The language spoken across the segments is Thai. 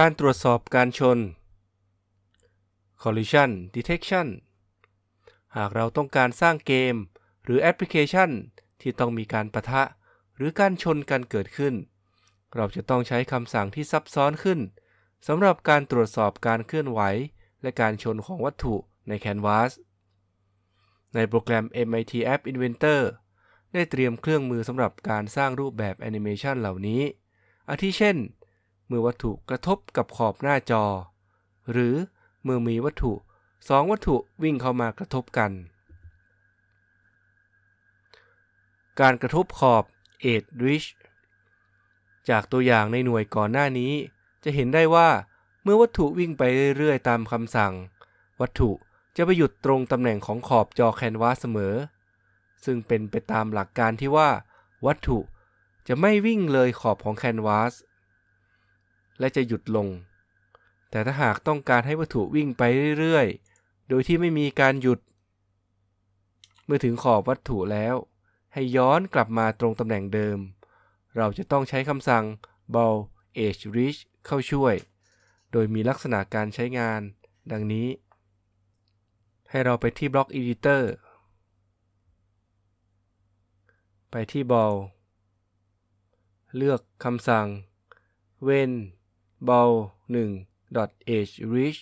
การตรวจสอบการชน collision detection หากเราต้องการสร้างเกม หรือแอปพลิเคชัน ที่ต้องมีการปะทะ หรือการชนกันเกิดขึ้น เราจะต้องใช้คำสั่งที่ซับซ้อนขึ้นสำหรับการตรวจสอบการเคลื่อนไหว และการชนของวัตถุในแคนวาสในโปรแกรม MIT App Inventor ได้เตรียมเครื่องมือสำหรับการสร้างรูปแบบแอนิเมชันเหล่านี้ อาทิเช่น มื่อวัตถุกระทบกับขอบหน้าจอ หรือเมื่อมีวัตถุสองวัตถุวิ่งเข้ามากระทบกัน การกระทบขอบ Edge Reach จากตัวอย่างในหน่วยก่อนหน้านี้ จะเห็นได้ว่าเมื่อวัตถุวิ่งไปเรื่อยๆ ตามคำสั่ง วัตถุจะไปหยุดตรงตำแหน่งของขอบจอแคนวาสเสมอ ซึ่งเป็นไปตามหลักการที่ว่า วัตถุจะไม่วิ่งเลยขอบของแคนวาส และจะหยุดลง แต่ถ้าหากต้องการให้วัตถุวิ่งไปเรื่อยๆ โดยที่ไม่มีการหยุด เมื่อถึงขอบวัตถุแล้ว ให้ย้อนกลับมาตรงตำแหน่งเดิม เราจะต้องใช้คำสั่ง ball edge reach เข้าช่วย โดยมีลักษณะการใช้งาน ดังนี้ ให้เราไปที่บล็อก editor ไปที่ ball เลือกคำสั่ง when ball 1 dot edge reach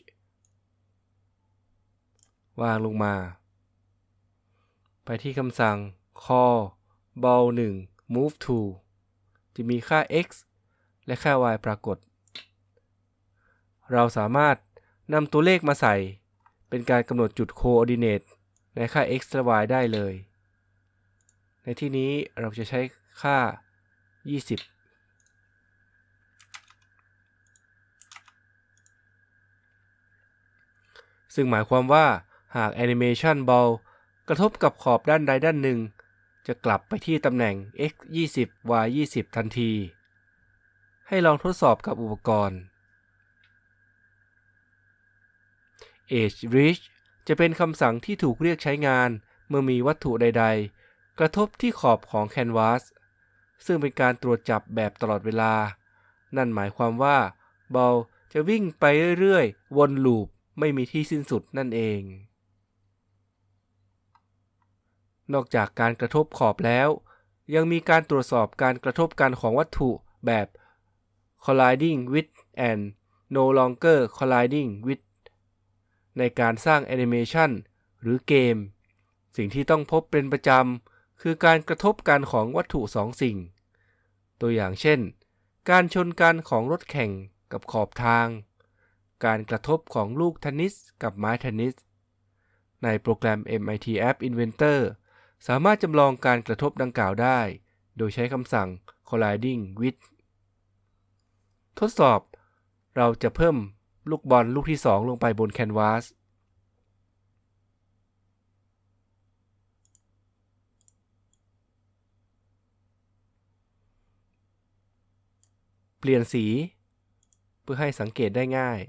วางลงมา ไปที่คำสั่ง call ball 1 move to จะมีค่า x และค่า y ปรากฏ เราสามารถนำตัวเลขมาใส่ เป็นการกำหนดจุด coordinate ในค่า x และ y ได้เลย ในที่นี้เราจะใช้ค่า 20 ซึ่งหมายความว่าหากแอนิเมชันบอลกระทบกับขอบด้านใดด้านหนึ่ง จะกลับไปที่ตำแหน่ง x 20 y 20ทันที ให้ลองทดสอบกับอุปกรณ์ Edge Reach จะเป็นคำสั่งที่ถูกเรียกใช้งานเมื่อมีวัตถุใด ๆ กระทบที่ขอบของแคนวาสซึ่งเป็นการตรวจจับแบบตลอดเวลา นั่นหมายความว่าบอลจะวิ่งไปเรื่อย ๆ วนลูป ไม่มีที่สิ้นสุดนั่นเอง นอกจากการกระทบขอบแล้ว ยังมีการตรวจสอบการกระทบกันของวัตถุแบบ colliding with and no longer colliding with ในการสร้างแอนิเมชันหรือเกม สิ่งที่ต้องพบเป็นประจำ คือการกระทบกันของวัตถุสองสิ่ง ตัวอย่างเช่น การชนกันของรถแข่งกับขอบทาง การกระทบของลูกเทนนิสกับไม้เทนนิส ในโปรแกรม MIT App Inventor สามารถจำลองการกระทบดังกล่าวได้ โดยใช้คำสั่ง colliding with ทดสอบ เราจะเพิ่มลูกบอลลูกที่ 2 ลงไปบนแคนวาสเปลี่ยนสี เพื่อให้สังเกตได้ง่าย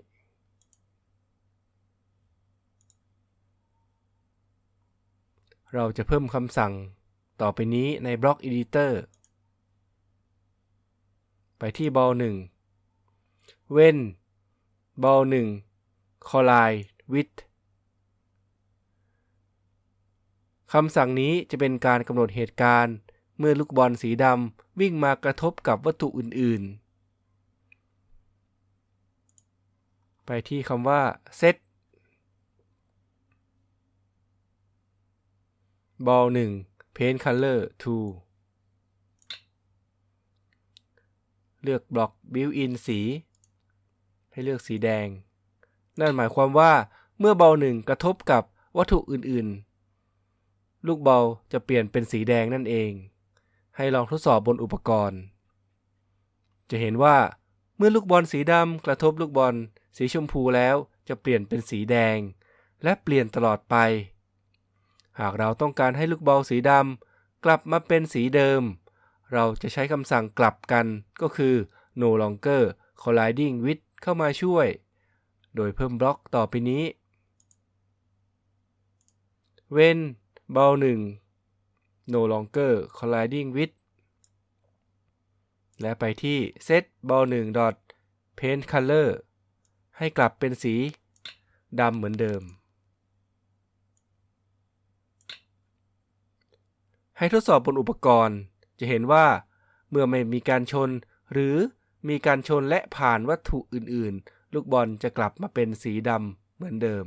เราจะเพิ่มคำสั่งต่อไปนี้ในบล็อก Editor ไปที่บอล1 when บอล1 collide with คำสั่งนี้จะเป็นการกำหนดเหตุการณ์ เมื่อลูกบอลสีดำวิ่งมากระทบกับวัตถุอื่น ๆ ไปที่คำว่า set บอลหนึ่ง Paint Color 2เลือกบล็อก Built-in สี ให้เลือกสีแดง นั่นหมายความว่าเมื่อบอลหนึ่งกระทบกับวัตถุอื่นๆ ลูกบอลจะเปลี่ยนเป็นสีแดงนั่นเอง ให้ลองทดสอบบนอุปกรณ์ จะเห็นว่าเมื่อลูกบอลสีดำกระทบลูกบอลสีชมพูแล้วจะเปลี่ยนเป็นสีแดง และเปลี่ยนตลอดไป หากเราต้องการให้ลูกบอลสีดำกลับมาเป็นสีเดิม เราจะใช้คำสั่งกลับกันก็คือ no longer colliding with เข้ามาช่วย โดยเพิ่มบล็อกต่อไปนี้ when บอล1 no longer colliding with และไปที่ set ball 1 dot Paint Color ให้กลับเป็นสีดำเหมือนเดิม ให้ทดสอบบนอุปกรณ์ จะเห็นว่า เมื่อไม่มีการชน หรือมีการชนและผ่านวัตถุอื่น ๆ ลูกบอลจะกลับมาเป็นสีดำเหมือนเดิม